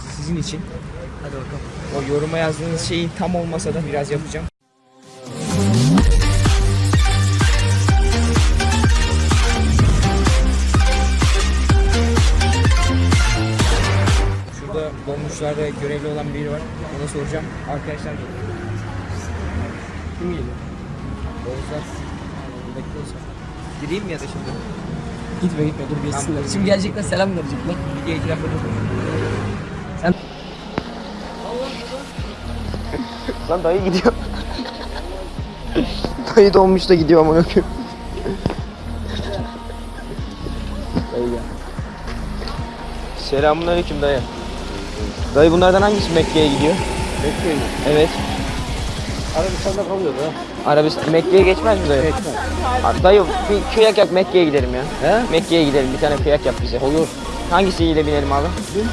Sizin için. Hadi bakalım. O yoruma yazdığınız şeyin tam olmasa da biraz yapacağım. Şurada dolmuşlarda görevli olan biri var. Ona soracağım. Arkadaşlar geliyor. Kim geliyor? Dolmuşlar. Bekliyorsa. Gireyim mi ya da şimdi? Gitme gitme dur geçsinler. Şimdi gelecekler selam verecekler. Bir iki dur. Sen- Lan dayı gidiyor. dayı donmuş da gidiyor amına koyayım. dayı gel. Selamünaleyküm dayı. Dayı bunlardan hangisi Mekke'ye gidiyor? Bekleyin. Evet. Arabistan'da kalıyor da. Arabistan Mekke'ye geçmez mi dayı? Geçmez. Abi Dayı bir kıyak yap Mekke'ye gidelim ya. He? Mekke'ye gidelim bir tane kıyak yap bize. Olur. Hangisiyle binelim abi? Dün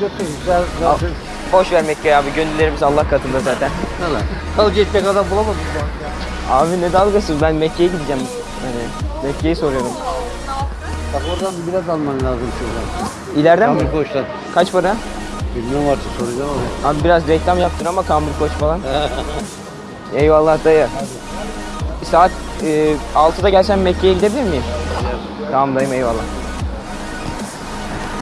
götürün. Zaten. Zaten. Boş ver Mekke'yi abi gönüllerimiz Allah katında zaten. Lan? Dalga geçecek adam bulamadım bu ya. Abi ne dalgası ben Mekke'ye gideceğim. Yani Mekke'yi soruyorum. Bak oradan biraz alman lazım şuradan. İleriden mi? Kamil Koç'tan. Kaç para? Bilmiyorum artık soracağım ama. Abi biraz reklam yaptın ama Kambur Koç falan. Eyvallah dayı. Saat e, 6'da gelsen Mekke'ye gidebilir miyim? Tamam dayım eyvallah.